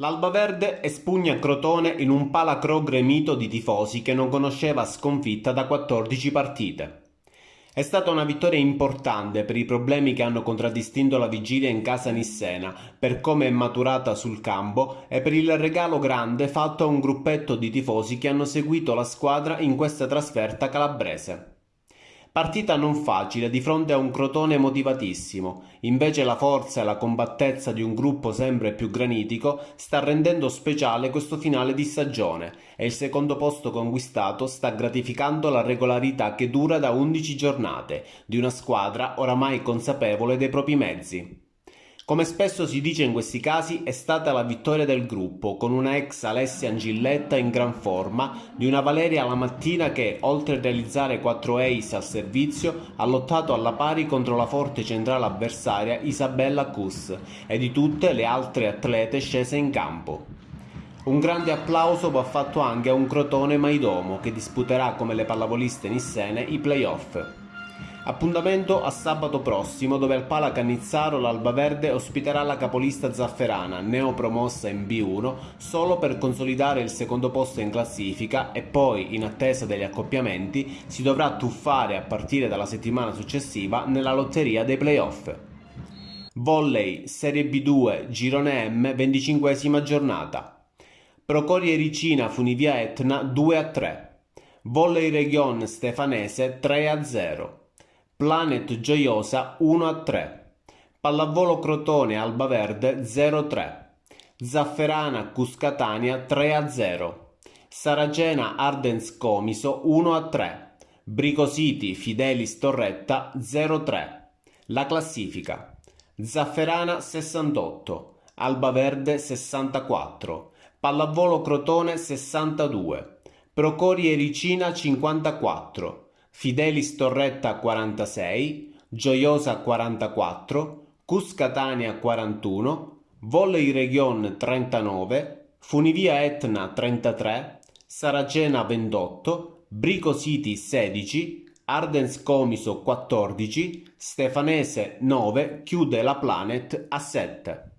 L'Alba Verde espugna Crotone in un palacro gremito di tifosi che non conosceva sconfitta da 14 partite. È stata una vittoria importante per i problemi che hanno contraddistinto la vigilia in casa nissena, per come è maturata sul campo e per il regalo grande fatto a un gruppetto di tifosi che hanno seguito la squadra in questa trasferta calabrese. Partita non facile di fronte a un Crotone motivatissimo, invece la forza e la combattezza di un gruppo sempre più granitico sta rendendo speciale questo finale di stagione e il secondo posto conquistato sta gratificando la regolarità che dura da 11 giornate di una squadra oramai consapevole dei propri mezzi. Come spesso si dice in questi casi, è stata la vittoria del gruppo, con una ex Alessia Angilletta in gran forma, di una Valeria la mattina che, oltre a realizzare 4 ace al servizio, ha lottato alla pari contro la forte centrale avversaria Isabella Cus e di tutte le altre atlete scese in campo. Un grande applauso va fatto anche a un Crotone Maidomo che disputerà come le pallavoliste nissene i playoff. Appuntamento a sabato prossimo dove al Pala Cannizzaro l'Alba Verde ospiterà la capolista Zafferana, neopromossa in B1, solo per consolidare il secondo posto in classifica e poi, in attesa degli accoppiamenti, si dovrà tuffare a partire dalla settimana successiva nella lotteria dei playoff. Volley, Serie B2, Girone M, 25 giornata. Procorie Ricina Funivia Etna 2 a 3. Volley Region Stefanese 3 a 0. Planet Gioiosa 1 a 3, Pallavolo Crotone Alba Verde 0 3, Zafferana Cuscatania 3 a 0, Saragena Ardens Comiso 1 a 3, Brico City Fidelis Torretta 0 3. La classifica. Zafferana 68, Alba Verde 64, Pallavolo Crotone 62, Procorie Ricina 54, Fidelis Torretta 46, Gioiosa 44, Cuscatania 41, Volley Region 39, Funivia Etna 33, Saragena 28, Brico City 16, Ardens Comiso 14, Stefanese 9 chiude la Planet a 7.